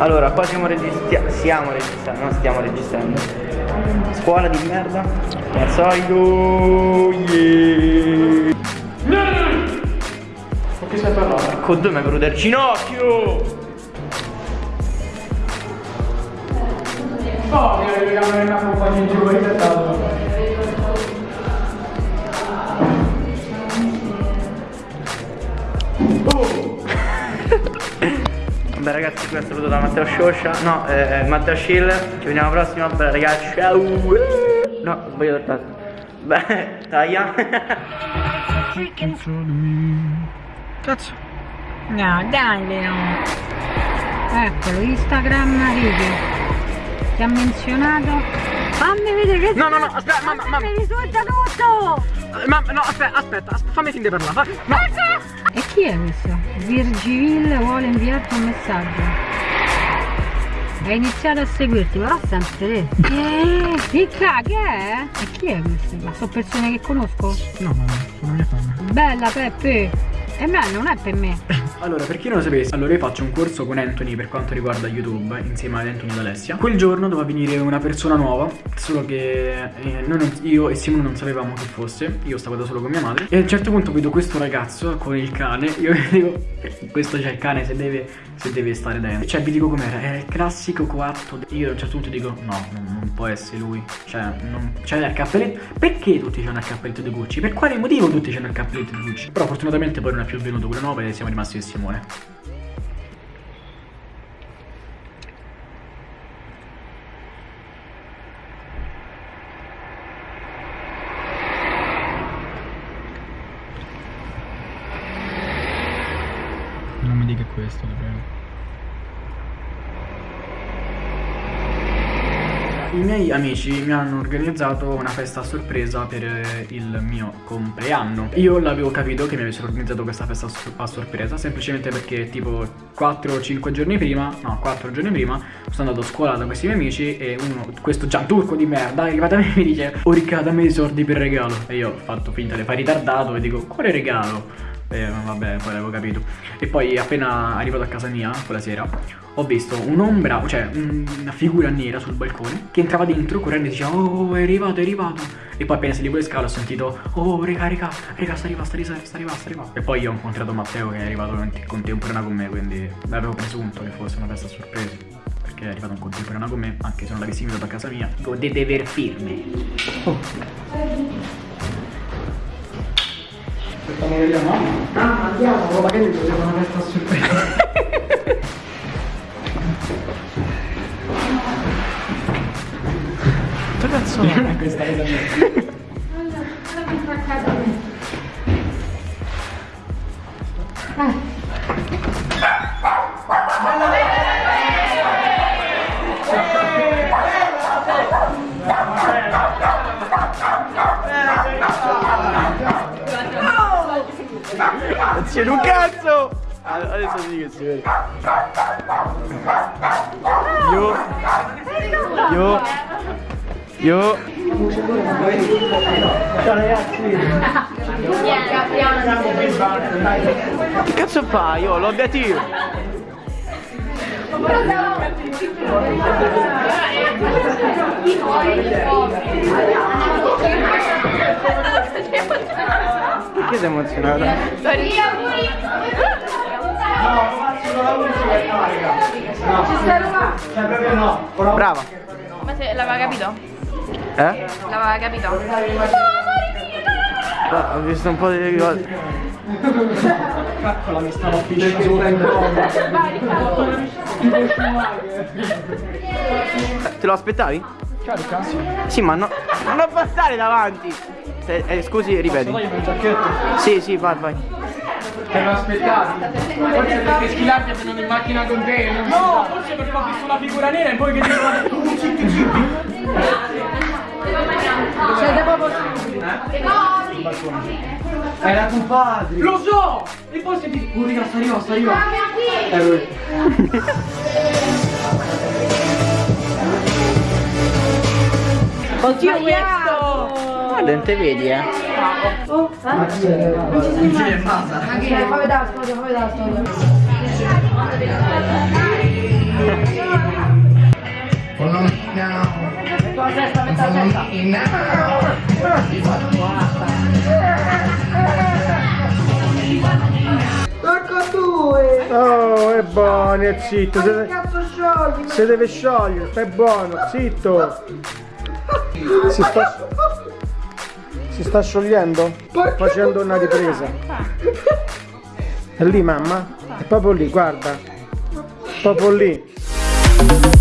Allora, qua siamo registrando. Siamo registrando, non stiamo registrando. Scuola di merda. Al solito. Yeah. Con chi stai parlando? Con due mi è venuto il ginocchio! Oh, mi hai camere una compagnia in giù, hai dato. È saluto da Matteo Scioscia. No, eh, Matteo Schill. Ci vediamo alla prossima. Beh ragazzi, ciao! No, ho sbagliato. Beh, taglia. Cazzo. No, dai Leo. Eccolo, Instagram Rivi. Ti ha menzionato. Fammi vedere che No, no, no, aspetta, mamma, mamma. Mi risulta tutto! Mamma, no, aspetta, aspetta, aspetta, fammi finire di parlare. fa- No. E chi è questo? Virgiville vuole inviarti un messaggio. Ha iniziato a seguirti, però sempre te. Eh, Ricca, che è? E chi è questo? Ma sono persone che conosco? No, mamma, sono mia fan. Bella Peppe! E me non è per me. Allora, per chi non lo sapesse, allora io faccio un corso con Anthony per quanto riguarda YouTube, insieme ad Anthony ed Alessia. Quel giorno doveva venire una persona nuova, solo che eh, non- io e Simone non sapevamo chi fosse, io stavo da solo con mia madre. E a un certo punto vedo questo ragazzo con il cane, io dico, questo c'è il cane se deve, se deve stare dentro. Cioè, vi dico com'era, era il classico coatto. Io a un certo punto dico, no, non, non può essere lui. Cioè, non, c'è il cappelletto. Perché tutti hanno il cappelletto di Gucci? Per quale motivo tutti hanno il cappelletto di Gucci? Però fortunatamente poi non è più venuto quello nuovo e siamo rimasti io e Simone. Non mi dica questo, ti I miei amici mi hanno organizzato una festa a sorpresa per eh, il mio compleanno. Io l'avevo capito che mi avessero organizzato questa festa a sor- a sorpresa semplicemente perché tipo 4-5 giorni prima, no 4 giorni prima, sono andato a scuola da questi miei amici e uno, questo gianturco di merda, è arrivato a me e mi dice Oh Riccardo dammi i soldi per regalo. E io ho fatto finta di fare ritardato e dico quale regalo? E vabbè, poi l'avevo capito. E poi appena arrivato a casa mia, quella sera, ho visto un'ombra, cioè una figura nera sul balcone che entrava dentro correndo e diceva Oh, è arrivato, è arrivato. E poi appena salivo le scale ho sentito Oh, raga, raga, raga, sta arrivando, sta arrivando, sta arrivando, sta. E poi ho incontrato Matteo che è arrivato contemporanea con me, quindi avevo presunto che fosse una festa sorpresa. Perché è arrivato in contemporanea con me, anche se non l'avessi invitato a casa mia. Godete ver firme. Aspettiamo che vediamo. Ah, andiamo, magari festa a sorpresa. Che cazzo è questa cosa mia? C'è un cazzo! Adesso sì che si vede. Io. Io. Io. Ciao ragazzi. Che cazzo fai? Io l'obiettivo. Perché sei emozionata? Brava. Ma se l'aveva capito? Eh? L'aveva capito? Ah, ho visto un po' di cose. Caccola mi stava pisciando sopra in bomba. Eh, Te lo aspettavi? Carica? Sì. Ma no, non passare davanti. Se- eh, scusi, ripeti. Dai il giacchetto. Sì, sì, vai, vai. Te lo aspettavi? Forse perché Schilardi è venuto in macchina con te. No, forse perché ho visto la figura nera e poi che dicono zippi zippi. Siete proprio Era tuo padre. Lo so! E poi si dice, oh raga, sta arrivando, sta arrivando. È Oddio, questo! Guarda, non te vedi, eh. Oh, eh? Ma chi è? Non ci sono mai. Ma chi è? Fammi vedere la storia, fammi vedere la storia. Follow me now. Follow me now. Ti faccio guarda. Porco due! Eh. Oh, è buono, è zitto. Ma cazzo sciogli? Se deve sciogliere, stai buono, zitto. Si sta, si sta sciogliendo? Facendo una ripresa. È lì mamma? È proprio lì, guarda. Proprio lì.